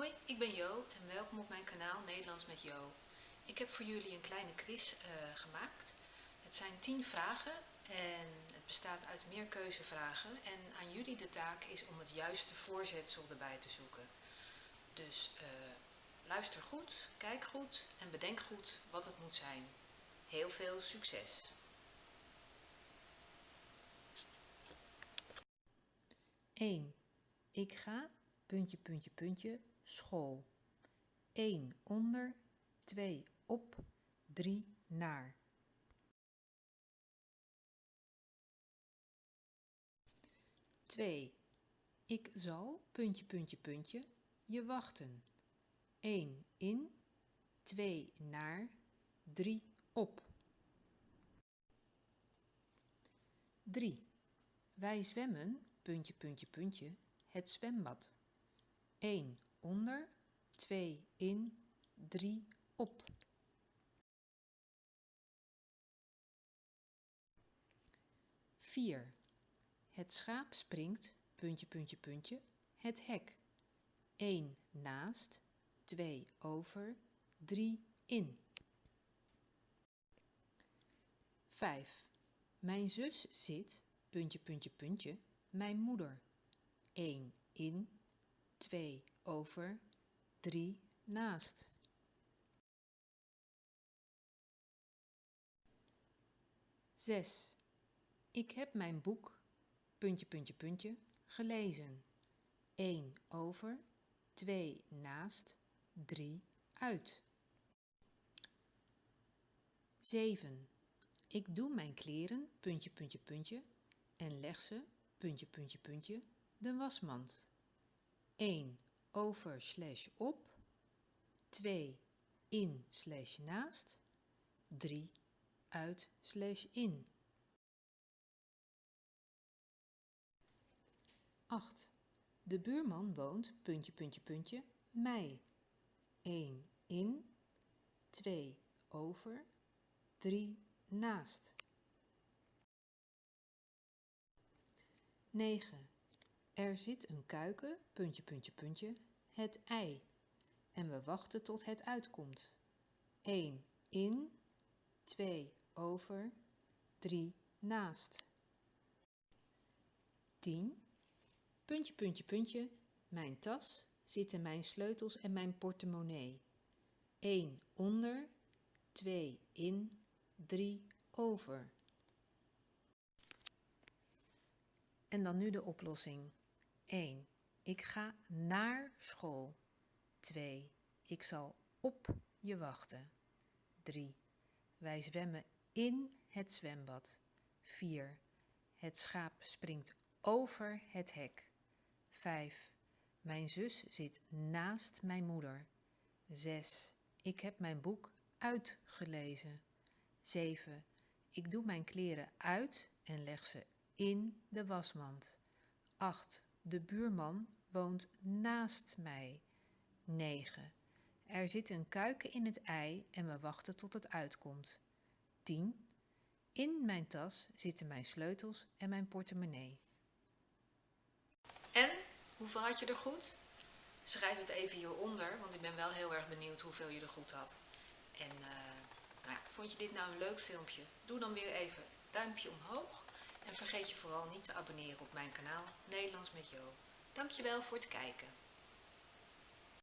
Hoi, ik ben Jo en welkom op mijn kanaal Nederlands met Jo. Ik heb voor jullie een kleine quiz uh, gemaakt. Het zijn 10 vragen en het bestaat uit meer keuzevragen. En aan jullie de taak is om het juiste voorzetsel erbij te zoeken. Dus uh, luister goed, kijk goed en bedenk goed wat het moet zijn. Heel veel succes! Eén. Ik ga, puntje, puntje, puntje, school. 1 onder, 2 op, 3 naar. 2. Ik zal, puntje, puntje, puntje, je wachten. 1 in, 2 naar, 3 op. 3. Wij zwemmen, puntje, puntje, puntje, het zwembad. 1 onder, 2 in, 3 op. Vier. Het schaap springt, puntje, puntje, puntje, het hek. 1 naast, 2 over, 3 in. 5. Mijn zus zit, puntje, puntje, puntje, mijn moeder. 1 in, 2 over, 3 naast. Zes. Ik heb mijn boek, puntje, puntje, puntje, gelezen. 1 over, 2 naast, 3 uit. 7. Ik doe mijn kleren, puntje, puntje, puntje, en leg ze, puntje, puntje, puntje, de wasmand. 1 over slash op, 2 in slash naast, 3 uit slash in. 8. De buurman woont, puntje, puntje, puntje, mij. 1 in, 2 over, 3 naast. 9. Er zit een kuiken, puntje, puntje, puntje, het ei. En we wachten tot het uitkomt. 1 in, 2 over, 3 naast. 10. Puntje, puntje, puntje, mijn tas zitten mijn sleutels en mijn portemonnee. 1 onder, 2 in, 3 over. En dan nu de oplossing. 1. Ik ga naar school. 2. Ik zal op je wachten. 3. Wij zwemmen in het zwembad. 4. Het schaap springt over het hek. 5. Mijn zus zit naast mijn moeder. 6. Ik heb mijn boek uitgelezen. 7. Ik doe mijn kleren uit en leg ze in de wasmand. 8. De buurman woont naast mij. 9. Er zit een kuiken in het ei en we wachten tot het uitkomt. 10. In mijn tas zitten mijn sleutels en mijn portemonnee. En, hoeveel had je er goed? Schrijf het even hieronder, want ik ben wel heel erg benieuwd hoeveel je er goed had. En uh, nou vond je dit nou een leuk filmpje? Doe dan weer even duimpje omhoog. En vergeet je vooral niet te abonneren op mijn kanaal Nederlands met Jo. Dankjewel voor het kijken.